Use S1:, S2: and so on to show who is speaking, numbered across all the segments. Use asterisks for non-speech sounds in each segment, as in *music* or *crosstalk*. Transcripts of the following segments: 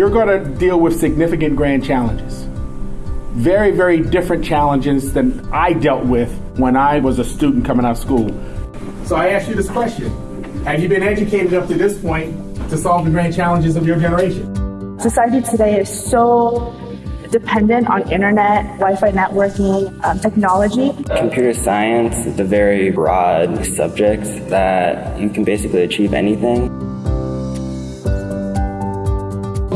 S1: you're going to deal with significant grand challenges. Very, very different challenges than I dealt with when I was a student coming out of school. So I ask you this question Have you been educated up to this point to solve the grand challenges of your generation?
S2: Society today is so dependent on internet, Wi-Fi networking, um, technology.
S3: Computer science is a very broad subject that you can basically achieve anything.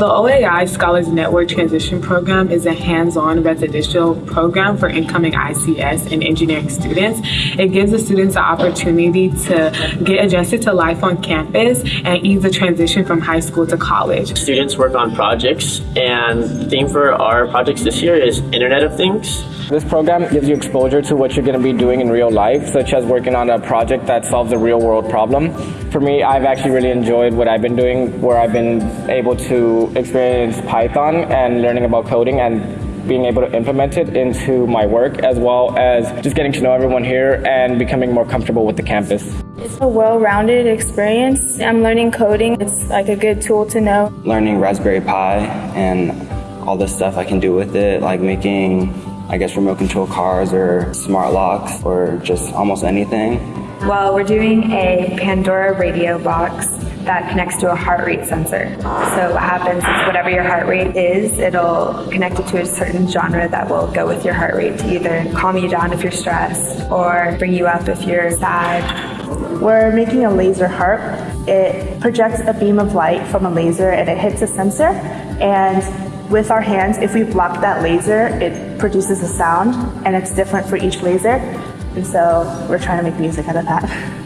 S4: The OAI Scholars Network Transition Program is a hands-on residential program for incoming ICS and engineering students. It gives the students the opportunity to get adjusted to life on campus and ease the transition from high school to college.
S5: Students work on projects and the theme for our projects this year is Internet of Things.
S6: This program gives you exposure to what you're going to be doing in real life, such as working on a project that solves a real world problem. For me, I've actually really enjoyed what I've been doing, where I've been able to experience Python and learning about coding and being able to implement it into my work, as well as just getting to know everyone here and becoming more comfortable with the campus.
S7: It's a well-rounded experience. I'm learning coding. It's like a good tool to know.
S3: Learning Raspberry Pi and all the stuff I can do with it, like making I guess remote control cars or smart locks or just almost anything.
S8: Well, we're doing a Pandora radio box that connects to a heart rate sensor. So what happens is whatever your heart rate is, it'll connect it to a certain genre that will go with your heart rate to either calm you down if you're stressed or bring you up if you're sad.
S2: We're making a laser harp. It projects a beam of light from a laser and it hits a sensor and with our hands, if we block that laser, it produces a sound and it's different for each laser. And so we're trying to make music out of that. *laughs*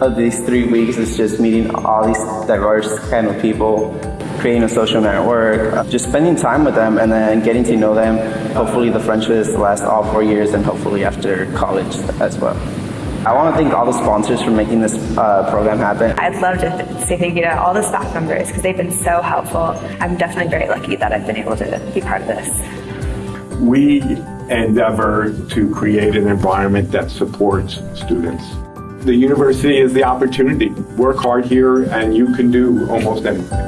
S9: Of these three weeks is just meeting all these diverse kind of people, creating a social network, just spending time with them and then getting to know them. Hopefully the friendships last all four years and hopefully after college as well. I want to thank all the sponsors for making this uh, program happen.
S8: I'd love to say thank you to all the staff members because they've been so helpful. I'm definitely very lucky that I've been able to be part of this.
S1: We endeavor to create an environment that supports students. The university is the opportunity. Work hard here and you can do almost anything.